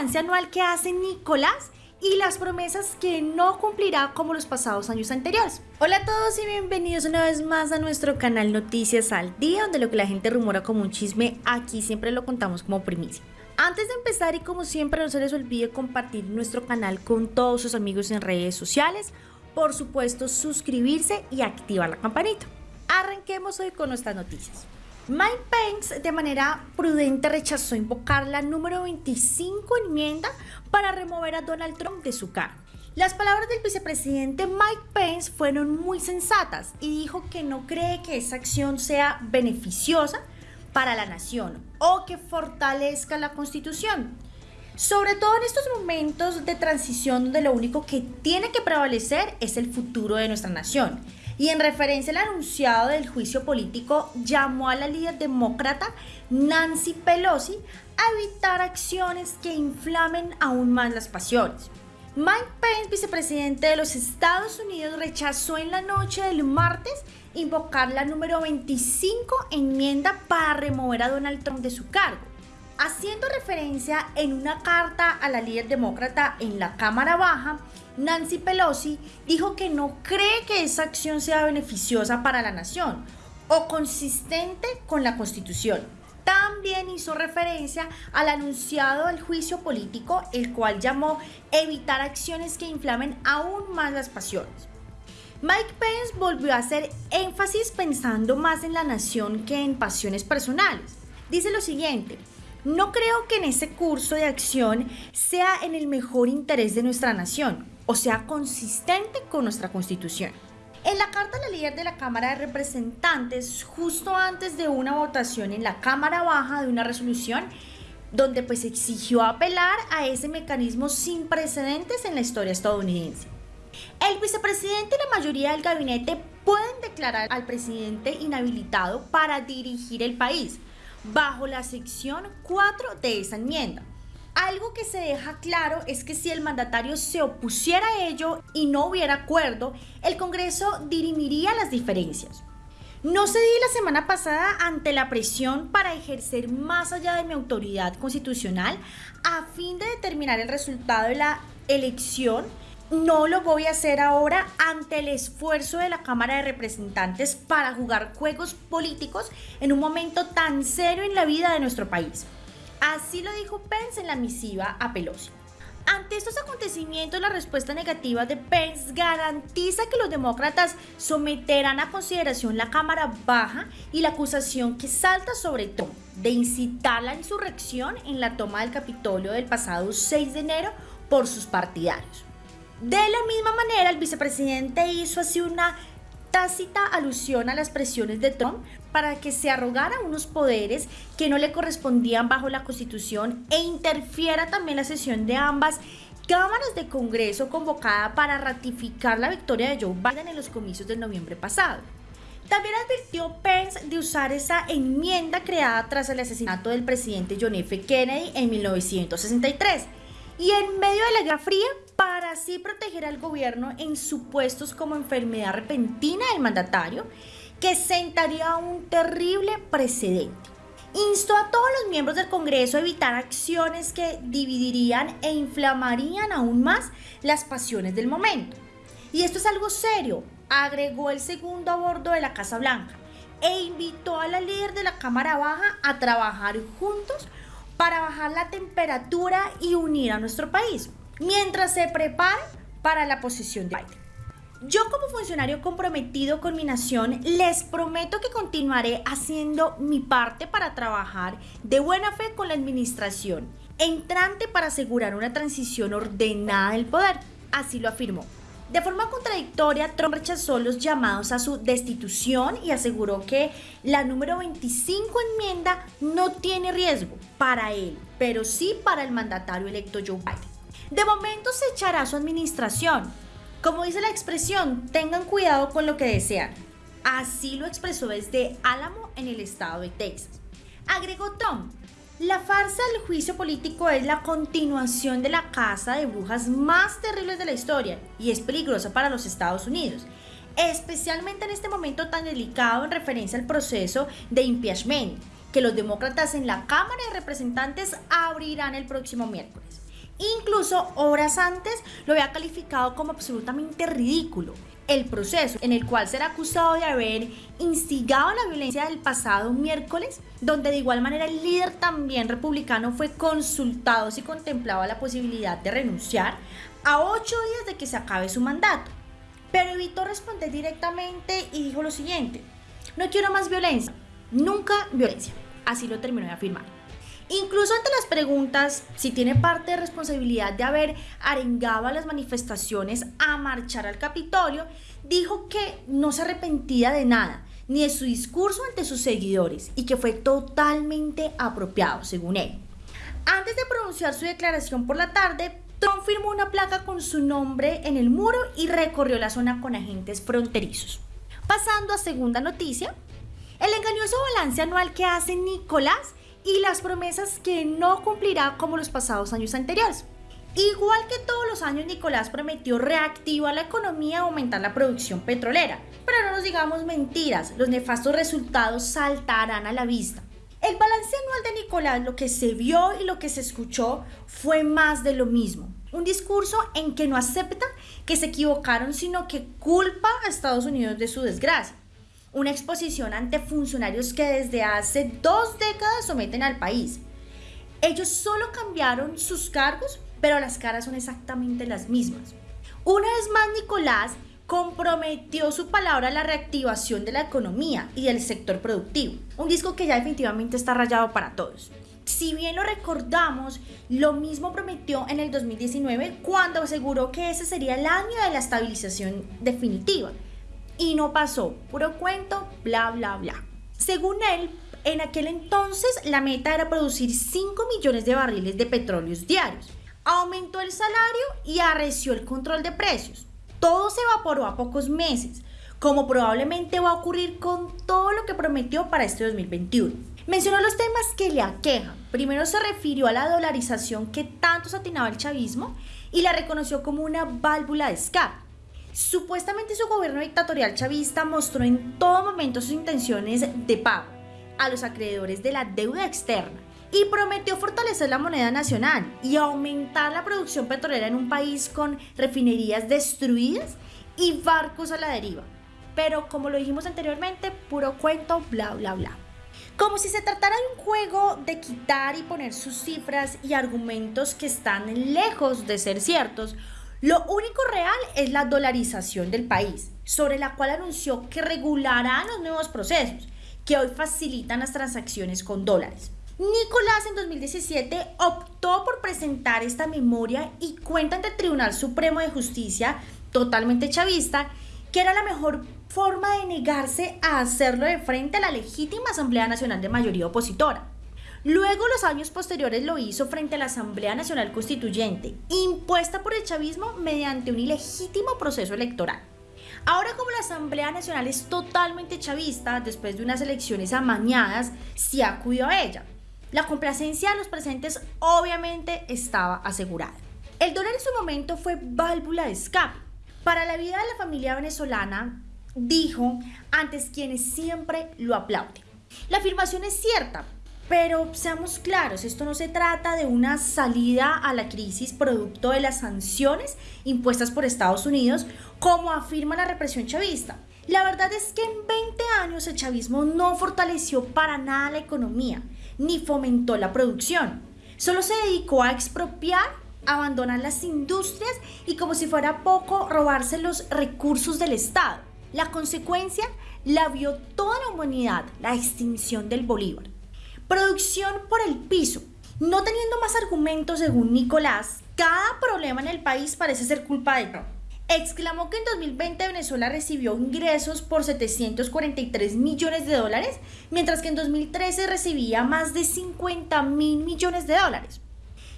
balance anual que hace Nicolás y las promesas que no cumplirá como los pasados años anteriores. Hola a todos y bienvenidos una vez más a nuestro canal Noticias al Día, donde lo que la gente rumora como un chisme, aquí siempre lo contamos como primicia. Antes de empezar y como siempre no se les olvide compartir nuestro canal con todos sus amigos en redes sociales, por supuesto suscribirse y activar la campanita. Arranquemos hoy con nuestras noticias. Mike Pence de manera prudente rechazó invocar la número 25 enmienda para remover a Donald Trump de su cargo. Las palabras del vicepresidente Mike Pence fueron muy sensatas y dijo que no cree que esa acción sea beneficiosa para la nación o que fortalezca la constitución. Sobre todo en estos momentos de transición donde lo único que tiene que prevalecer es el futuro de nuestra nación y en referencia al anunciado del juicio político, llamó a la líder demócrata Nancy Pelosi a evitar acciones que inflamen aún más las pasiones. Mike Pence, vicepresidente de los Estados Unidos, rechazó en la noche del martes invocar la número 25 enmienda para remover a Donald Trump de su cargo haciendo referencia en una carta a la líder demócrata en la Cámara Baja, Nancy Pelosi dijo que no cree que esa acción sea beneficiosa para la nación o consistente con la Constitución. También hizo referencia al anunciado del juicio político, el cual llamó evitar acciones que inflamen aún más las pasiones. Mike Pence volvió a hacer énfasis pensando más en la nación que en pasiones personales. Dice lo siguiente, no creo que en ese curso de acción sea en el mejor interés de nuestra nación, o sea, consistente con nuestra constitución. En la carta la líder de la Cámara de Representantes, justo antes de una votación en la Cámara Baja de una resolución, donde pues exigió apelar a ese mecanismo sin precedentes en la historia estadounidense. El vicepresidente y la mayoría del gabinete pueden declarar al presidente inhabilitado para dirigir el país, bajo la sección 4 de esa enmienda. Algo que se deja claro es que si el mandatario se opusiera a ello y no hubiera acuerdo, el Congreso dirimiría las diferencias. No cedí la semana pasada ante la presión para ejercer más allá de mi autoridad constitucional a fin de determinar el resultado de la elección no lo voy a hacer ahora ante el esfuerzo de la Cámara de Representantes para jugar juegos políticos en un momento tan serio en la vida de nuestro país. Así lo dijo Pence en la misiva a Pelosi. Ante estos acontecimientos, la respuesta negativa de Pence garantiza que los demócratas someterán a consideración la Cámara Baja y la acusación que salta sobre todo de incitar la insurrección en la toma del Capitolio del pasado 6 de enero por sus partidarios. De la misma manera, el vicepresidente hizo así una tácita alusión a las presiones de Trump para que se arrogara unos poderes que no le correspondían bajo la Constitución e interfiera también la sesión de ambas cámaras de Congreso convocada para ratificar la victoria de Joe Biden en los comicios del noviembre pasado. También advirtió Pence de usar esa enmienda creada tras el asesinato del presidente John F. Kennedy en 1963 y en medio de la Guerra Fría para así proteger al gobierno en supuestos como enfermedad repentina del mandatario, que sentaría un terrible precedente. Instó a todos los miembros del Congreso a evitar acciones que dividirían e inflamarían aún más las pasiones del momento. Y esto es algo serio, agregó el segundo a bordo de la Casa Blanca e invitó a la líder de la Cámara Baja a trabajar juntos para bajar la temperatura y unir a nuestro país, mientras se prepara para la posición de Biden. Yo como funcionario comprometido con mi nación les prometo que continuaré haciendo mi parte para trabajar de buena fe con la administración entrante para asegurar una transición ordenada del poder. Así lo afirmó. De forma contradictoria, Trump rechazó los llamados a su destitución y aseguró que la número 25 enmienda no tiene riesgo para él, pero sí para el mandatario electo Joe Biden. De momento se echará su administración. Como dice la expresión, tengan cuidado con lo que desean. Así lo expresó desde Álamo en el estado de Texas. Agregó Trump, la farsa del juicio político es la continuación de la casa de brujas más terribles de la historia y es peligrosa para los Estados Unidos, especialmente en este momento tan delicado en referencia al proceso de impeachment que los demócratas en la Cámara de Representantes abrirán el próximo miércoles. Incluso horas antes lo había calificado como absolutamente ridículo. El proceso en el cual será acusado de haber instigado la violencia del pasado miércoles, donde de igual manera el líder también republicano fue consultado si contemplaba la posibilidad de renunciar a ocho días de que se acabe su mandato. Pero evitó responder directamente y dijo lo siguiente, no quiero más violencia, nunca violencia. Así lo terminó de afirmar. Incluso ante las preguntas si tiene parte de responsabilidad de haber arengado a las manifestaciones a marchar al Capitolio, dijo que no se arrepentía de nada, ni de su discurso ante sus seguidores, y que fue totalmente apropiado, según él. Antes de pronunciar su declaración por la tarde, Trump firmó una placa con su nombre en el muro y recorrió la zona con agentes fronterizos. Pasando a segunda noticia, el engañoso balance anual que hace Nicolás y las promesas que no cumplirá como los pasados años anteriores. Igual que todos los años, Nicolás prometió reactivar la economía y aumentar la producción petrolera. Pero no nos digamos mentiras, los nefastos resultados saltarán a la vista. El balance anual de Nicolás, lo que se vio y lo que se escuchó, fue más de lo mismo. Un discurso en que no acepta que se equivocaron, sino que culpa a Estados Unidos de su desgracia una exposición ante funcionarios que desde hace dos décadas someten al país. Ellos solo cambiaron sus cargos, pero las caras son exactamente las mismas. Una vez más, Nicolás comprometió su palabra a la reactivación de la economía y del sector productivo. Un disco que ya definitivamente está rayado para todos. Si bien lo recordamos, lo mismo prometió en el 2019 cuando aseguró que ese sería el año de la estabilización definitiva y no pasó. Puro cuento, bla, bla, bla. Según él, en aquel entonces la meta era producir 5 millones de barriles de petróleos diarios. Aumentó el salario y arreció el control de precios. Todo se evaporó a pocos meses, como probablemente va a ocurrir con todo lo que prometió para este 2021. Mencionó los temas que le aquejan. Primero se refirió a la dolarización que tanto satinaba el chavismo y la reconoció como una válvula de escape. Supuestamente su gobierno dictatorial chavista mostró en todo momento sus intenciones de pago a los acreedores de la deuda externa y prometió fortalecer la moneda nacional y aumentar la producción petrolera en un país con refinerías destruidas y barcos a la deriva. Pero como lo dijimos anteriormente, puro cuento, bla, bla, bla. Como si se tratara de un juego de quitar y poner sus cifras y argumentos que están lejos de ser ciertos, lo único real es la dolarización del país, sobre la cual anunció que regulará los nuevos procesos que hoy facilitan las transacciones con dólares. Nicolás en 2017 optó por presentar esta memoria y cuenta ante el Tribunal Supremo de Justicia, totalmente chavista, que era la mejor forma de negarse a hacerlo de frente a la legítima Asamblea Nacional de mayoría opositora. Luego, los años posteriores lo hizo frente a la Asamblea Nacional Constituyente, impuesta por el chavismo mediante un ilegítimo proceso electoral. Ahora como la Asamblea Nacional es totalmente chavista, después de unas elecciones amañadas, se acudió a ella. La complacencia de los presentes obviamente estaba asegurada. El dólar en su momento fue válvula de escape. Para la vida de la familia venezolana, dijo antes quienes siempre lo aplauden. La afirmación es cierta, pero seamos claros, esto no se trata de una salida a la crisis producto de las sanciones impuestas por Estados Unidos, como afirma la represión chavista. La verdad es que en 20 años el chavismo no fortaleció para nada la economía, ni fomentó la producción. Solo se dedicó a expropiar, abandonar las industrias y como si fuera poco, robarse los recursos del Estado. La consecuencia la vio toda la humanidad, la extinción del Bolívar. Producción por el piso. No teniendo más argumentos según Nicolás, cada problema en el país parece ser culpa de Trump. Exclamó que en 2020 Venezuela recibió ingresos por 743 millones de dólares, mientras que en 2013 recibía más de 50 mil millones de dólares.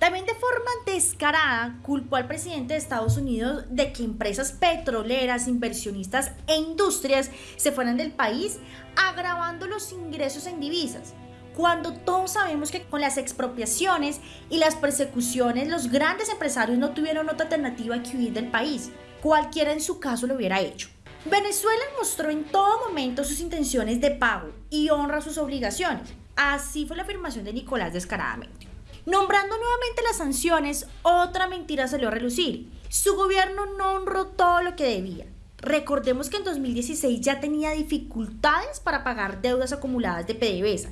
También de forma descarada culpó al presidente de Estados Unidos de que empresas petroleras, inversionistas e industrias se fueran del país, agravando los ingresos en divisas cuando todos sabemos que con las expropiaciones y las persecuciones los grandes empresarios no tuvieron otra alternativa que huir del país. Cualquiera en su caso lo hubiera hecho. Venezuela mostró en todo momento sus intenciones de pago y honra sus obligaciones. Así fue la afirmación de Nicolás descaradamente. Nombrando nuevamente las sanciones, otra mentira salió a relucir. Su gobierno no honró todo lo que debía. Recordemos que en 2016 ya tenía dificultades para pagar deudas acumuladas de PDVSA,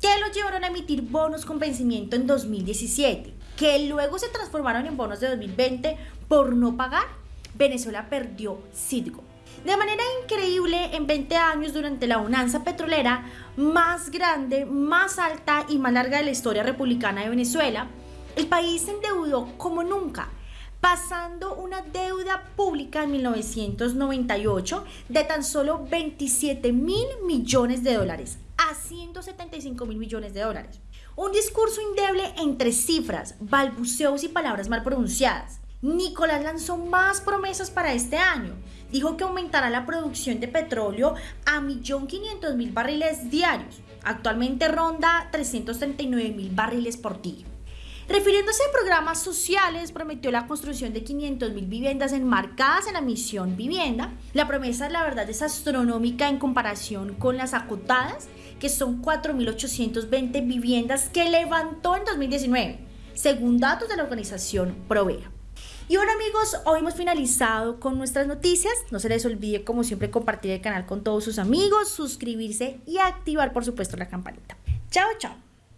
que lo llevaron a emitir bonos con vencimiento en 2017, que luego se transformaron en bonos de 2020 por no pagar. Venezuela perdió Citgo. De manera increíble, en 20 años, durante la bonanza petrolera más grande, más alta y más larga de la historia republicana de Venezuela, el país se endeudó como nunca, pasando una deuda pública en 1998 de tan solo 27 mil millones de dólares a 175 mil millones de dólares. Un discurso indeble entre cifras, balbuceos y palabras mal pronunciadas. Nicolás lanzó más promesas para este año. Dijo que aumentará la producción de petróleo a 1.500.000 barriles diarios. Actualmente ronda 339.000 barriles por día. Refiriéndose a programas sociales, prometió la construcción de 500.000 viviendas enmarcadas en la misión vivienda. La promesa, la verdad, es astronómica en comparación con las acotadas, que son 4.820 viviendas que levantó en 2019, según datos de la organización Provea. Y bueno amigos, hoy hemos finalizado con nuestras noticias. No se les olvide como siempre compartir el canal con todos sus amigos, suscribirse y activar por supuesto la campanita. Chao, chao.